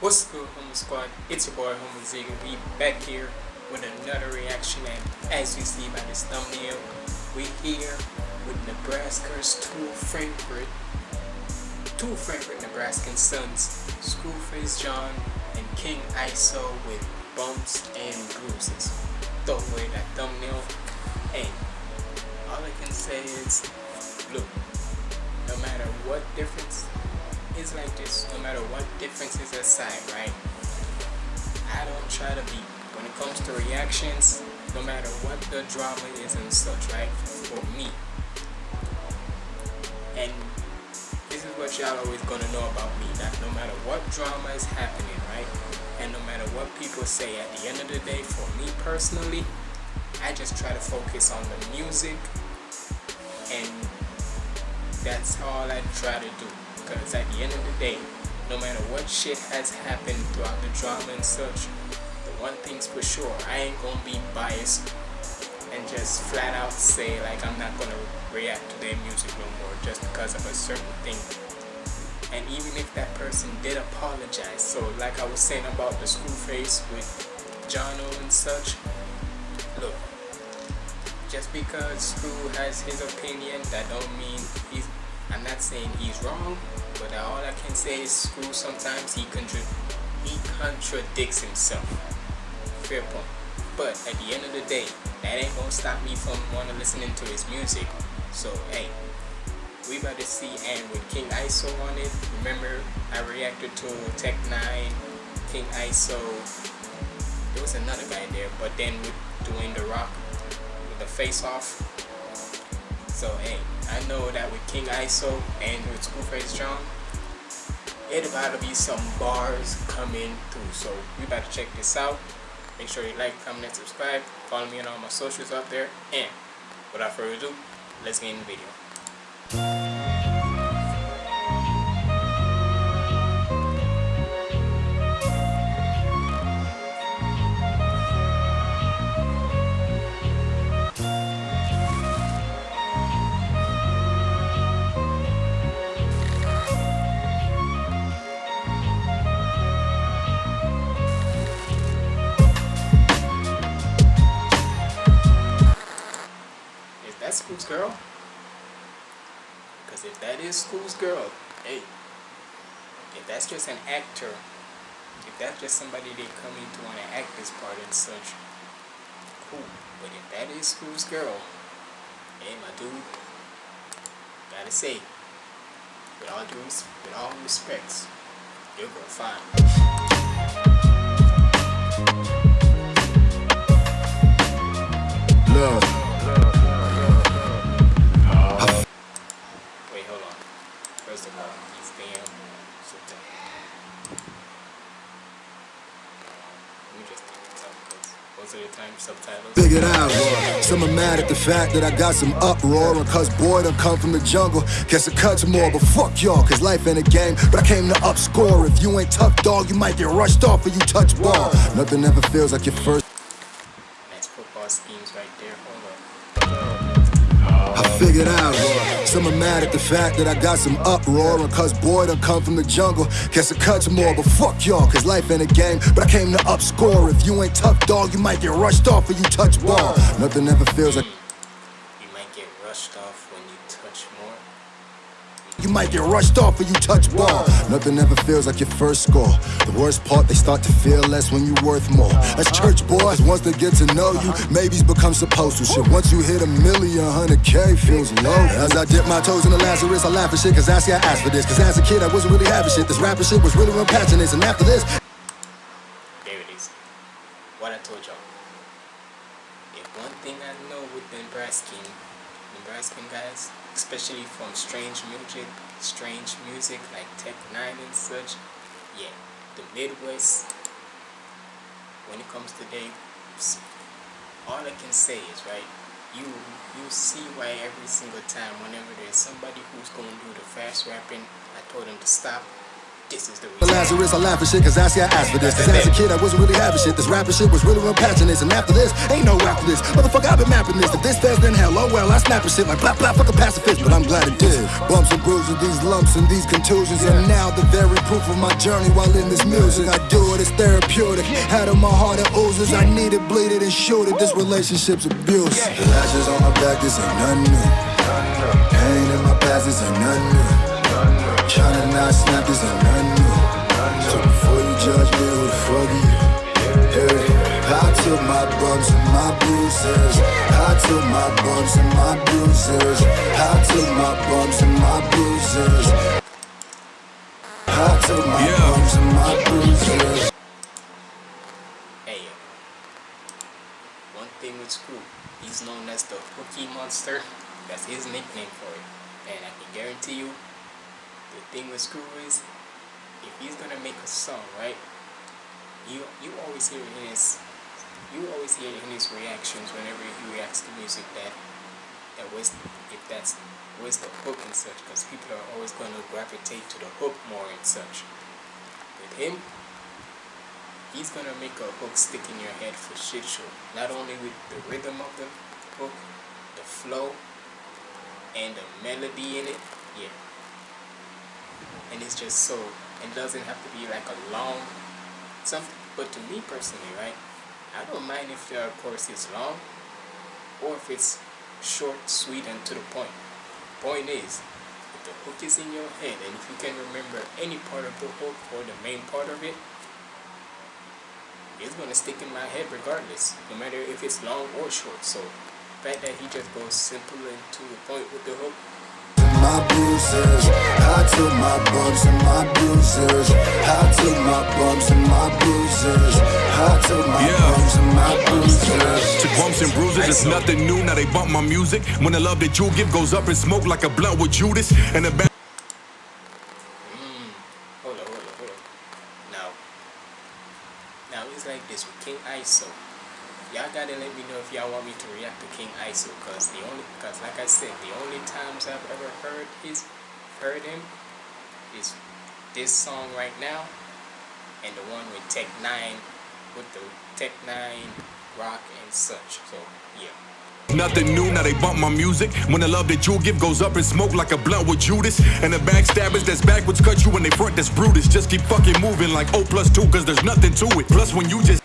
What's good, Homo Squad? It's your boy, Homo Ziggy. We back here with another reaction, and as you see by this thumbnail, we here with Nebraska's two favorite, two favorite Nebraskan sons, Screwface John and King ISO with bumps and bruises. Throw away that thumbnail, and all I can say is, look, is like this, no matter what differences aside, right? I don't try to be, when it comes to reactions, no matter what the drama is and such, right? For me. And this is what y'all always gonna know about me, that no matter what drama is happening, right? And no matter what people say, at the end of the day, for me personally, I just try to focus on the music and that's all I try to do because at the end of the day, no matter what shit has happened throughout the drama and such, the one thing's for sure, I ain't gonna be biased and just flat out say like I'm not gonna react to their music no more just because of a certain thing. And even if that person did apologize, so like I was saying about the Screwface with Jono and such, look, just because Screw has his opinion, that don't mean he's I'm not saying he's wrong, but all I can say is Screw sometimes he contra he contradicts himself. Fair point. But at the end of the day, that ain't gonna stop me from wanna listening to his music. So hey, we about to see and with King ISO on it. Remember I reacted to Tech N9ne, King ISO. There was another guy there, but then with doing the Rock with the face off. So hey, I know that with King ISO and with Screwface John, it about to be some bars coming through. So we about to check this out. Make sure you like, comment, and subscribe. Follow me on all my socials out there. And without further ado, let's get in the video. School's girl? Because if that is School's girl, hey, if that's just an actor, if that's just somebody they come in to want to act this part and such, cool. But if that is School's girl, hey, my dude, gotta say, with all due, with all respects, you're gonna find. Fact that I got some uproar. And cause boy done come from the jungle. Guess it cuts more, but fuck y'all, cause life ain't a game. But I came to upscore. If you ain't tough dog, you might get rushed off when you touch ball. Nothing ever feels like your first. Nice football schemes right there. Hold up. I figured out. Some are mad at the fact that I got some uproar. And cause boy done come from the jungle. Guess it cuts more, but fuck y'all, cause life ain't a game. But I came to upscore. If you ain't tough dog, you might get rushed off when you touch ball. Nothing ever feels like. You might get rushed off when you touch more. You might get rushed off when you touch ball. Nothing ever feels like your first score. The worst part, they start to feel less when you're worth more. As church boys, once they get to know you, maybes become supposed to. Shit, once you hit a million, hundred K feels low. As I dip my toes in the Lazarus, I laugh at shit, cause I see I asked for this. Cause as a kid, I wasn't really having shit. This rapping shit was really real passionate. And after this, There it is. What I told y'all. If one thing I know with the Nebraskan, Nebraskan guys, especially from strange music, strange music like Tech N9ne and such, yeah, the Midwest, when it comes to they, all I can say is, right, you you see why every single time whenever there's somebody who's going to do the fast rapping, I told them to stop this is the reason. Lazarus, I laugh at shit cause I see I asked for this. Cause as a kid, I wasn't really having shit. This rapping shit was really real passionate. And after this, ain't no after this. Motherfucker, I've been mapping this. If this fails, then hell, oh well, I snap shit like blah blah, fuck a pacifist. But I'm glad it did. Bumps and bruises, these lumps and these contusions. And now the very proof of my journey while in this music. I do it, it's therapeutic. Out of my heart, it oozes. I need it, bleed it, and shoot it. This relationship's abuse. The lashes on my back, this ain't nothing new. Pain in my past, this ain't bruises. I took my bumps and my bruises. I took my bumps and my bruises. I took my Yeah. bumps and my bruises. Hey, one thing with Screw, he's known as the Cookie Monster. That's his nickname for it. And I can guarantee you, the thing with Screw is, if he's gonna make a song, right? You you always hear in his you always hear in his reactions whenever he reacts to music that that was if that's was the hook and such because people are always going to gravitate to the hook more and such. With him, he's gonna make a hook stick in your head for shit show. Not only with the rhythm of the hook, the flow, and the melody in it. Yeah. And it's just so. It doesn't have to be like a long something. But to me personally, right? I don't mind if the course is long or if it's short, sweet, and to the point. Point is, if the hook is in your head and if you can remember any part of the hook or the main part of it, it's gonna stick in my head regardless, no matter if it's long or short. So, the fact that he just goes simple and to the point with the hook, my bruises. I took my bumps and my bruises. I took my bumps and my bruises. I took my Yeah. bumps and my bruises. Took bumps and bruises, it's nothing new. Now they bump my music. When the love that you give goes up in smoke like a blunt with Judas. And the back. Hold on, hold on, hold on. Now, now it's like this with King ISO. Y'all gotta let me know if y'all want me to react King ISO, cause the only, cause like I said, the only times I've ever heard his, heard him, is this song right now, and the one with Tech N9ne, with the Tech N9ne rock and such. So yeah. Nothing new, now they bump my music. When the love that you give goes up in smoke like a blunt with Judas. And the backstabbers that's backwards cut you when they front that's Brutus. Just keep fucking moving like O plus two, cause there's nothing to it. Plus, when you Just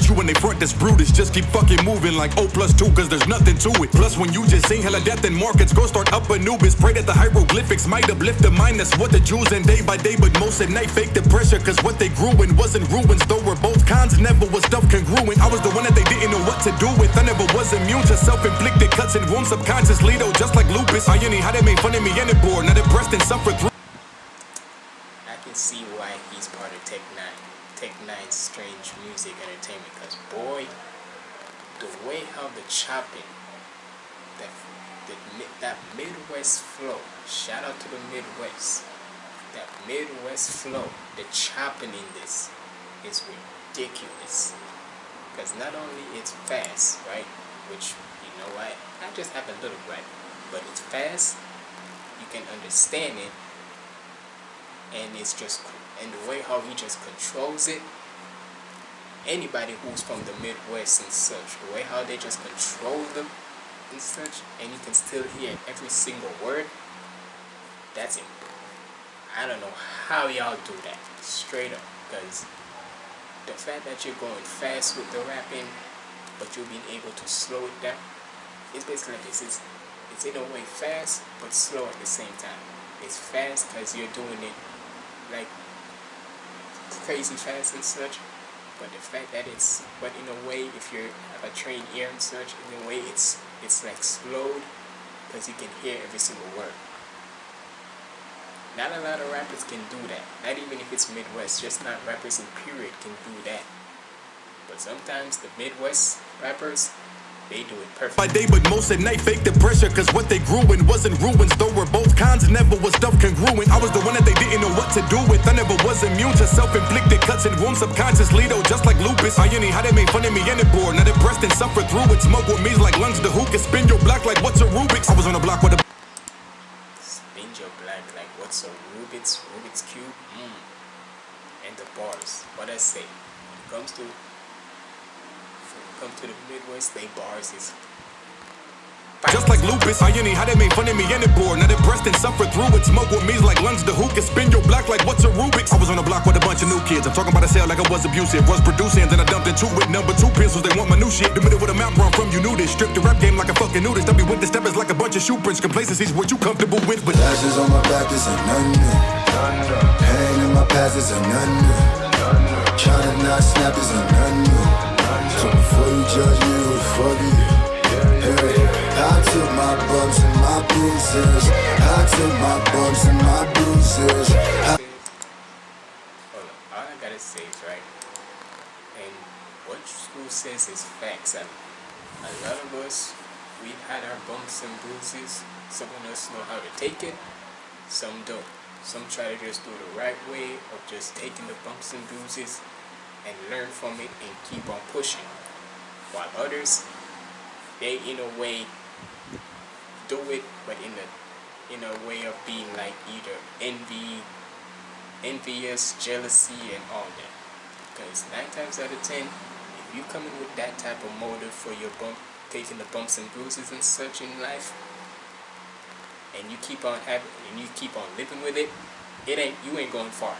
at you in the front that's brutish. Just keep fucking moving like O plus two, cause there's nothing to it. Plus, when you just sing hella death in markets, go start up Anubis. Pray that the hieroglyphics might uplift the mind. That's what the Jews and day by day, but most at night fake the pressure, cause what they grew in wasn't ruins. Though we're both kinds, never was stuff congruent. I was the one that they didn't know what to do with. I never was immune to self inflicted cuts and wounds subconsciously, though, just like lupus. I ain't how they made fun of me and it bored. Now depressed and suffer through. I can see why he's part of Tech N9ne nice, strange music entertainment. Because, boy, the way how the chopping, that, that, that Midwest flow, shout out to the Midwest, that Midwest flow, the chopping in this is ridiculous. Because not only it's fast, right? Which, you know what? I just have a little right, but it's fast, you can understand it, and it's just cool and the way how he just controls it. Anybody who's from the midwest and such the way how they just control them and such and you can still hear every single word that's it. I don't know how y'all do that straight up because the fact that you're going fast with the rapping but you're being able to slow it down it's basically like this it's, it's in a way fast but slow at the same time. It's fast because you're doing it like crazy fast and such but the fact that it's but in a way if you have a trained ear and such in a way it's it's like slowed because you can hear every single word. Not a lot of rappers can do that. Not even if it's midwest just not rappers in period can do that. But sometimes the midwest rappers they do it perfect. By day, but most at night, fake the pressure. Cause what they grew in wasn't ruins. Though we're both kinds, never was stuff congruent. I was the one that they didn't know what to do with. I never was immune to self inflicted cuts and wounds subconsciously, though, just like lupus. I ain't how they made fun of me and it bore. Not impressed and suffer through it. Smoke with me like lungs who can spin your block like what's a Rubik's. I was on the block with a Spin your black like what's a Rubik's Rubik's cube? Mm. And the bars. What I say? When it comes to when it comes to the Midwest, they bars is Just like lupus, I ain't how they made fun of me and it bore. Not impressed and suffer through it. Smoke with me like lungs to who can spin your block like what's a Rubik's. I was on the block with a bunch of new kids. I'm talking about a sale like I was abusive. Was producing, then I dumped into it. Number two pencils, they want my new shit. The middle with a mouth where I'm from, you knew this. Stripped the rap game like a fucking nudist. Don't be with the steppers like a bunch of shoe prints. Complacency's what you comfortable with, but Ashes on my back, this ain't nothing new. Pain in my past, this ain't nothing new. Fuck I took my bumps and my bruises. I took my bumps and my bruises. I Hold on. All I gotta say is right. And what school says is facts. And a lot of us, we had our bumps and bruises. Some of us know how to take it. Some don't. Some try to just do the right way of just taking the bumps and bruises and learn from it and keep on pushing. While others, they in a way do it, but in a in a way of being like either envy, envious, jealousy, and all that. Because nine times out of ten, if you come in with that type of motive for your bump, taking the bumps and bruises and such in life, and you keep on having, and you keep on living with it, it ain't you ain't going far.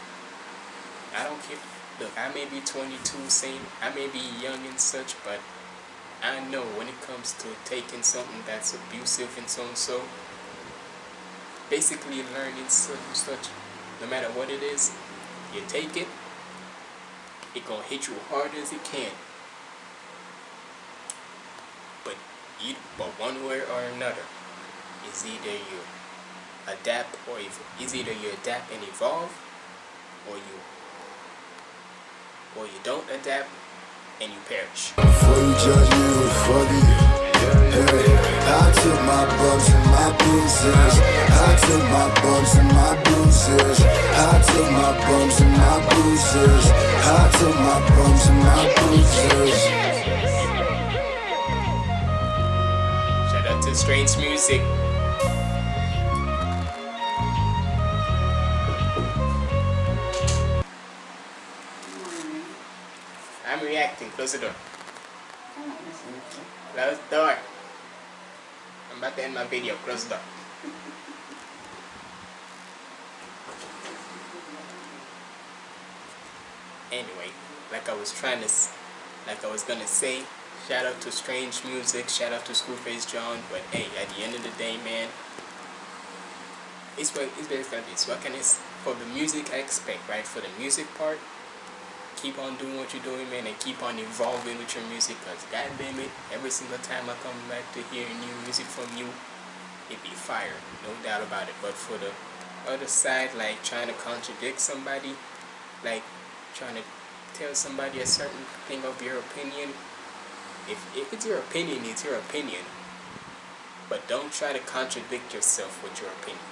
I don't care. Look, I may be 22, saying I may be young and such, but I know when it comes to taking something that's abusive and so and so, basically learning such and such, no matter what it is, you take it, it gonna hit you hard as it can. But you, but one way or another, is either you adapt or is either you adapt and evolve, or you, or you don't adapt and you perish. Before you judge me, fuck you? Hey, I took my bumps and my bruises. I took my bumps and my bruises. I took my bumps and my bruises. I took my bumps and my bruises. Shout out to Strange Music. Close the door. Close the door. I'm about to end my video. Close the door. Anyway, like I was trying to, like I was gonna say, shout out to Strange Music, shout out to Screwface John, but hey, at the end of the day, man, it's what it's basically this. What can I for the music aspect, right? For the music part, keep on doing what you're doing, man, and keep on evolving with your music. Cause God damn it, every single time I come back to hearing new music from you, it be fire, no doubt about it. But for the other side, like trying to contradict somebody, like trying to tell somebody a certain thing of your opinion, if if it's your opinion, it's your opinion. But don't try to contradict yourself with your opinion,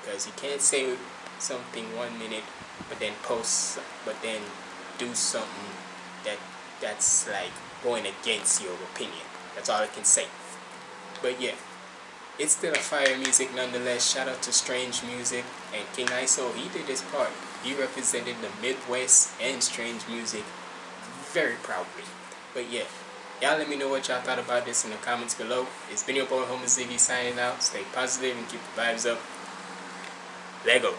because you can't say something one minute, but then post, but then do something that that's like going against your opinion. That's all I can say. But yeah, it's still a fire music nonetheless. Shout out to Strange Music and King ISO. He did his part. He represented the Midwest and Strange Music very proudly. But yeah, y'all let me know what y'all thought about this in the comments below. It's been your boy Homer Ziggy signing out. Stay positive and keep the vibes up. Lego.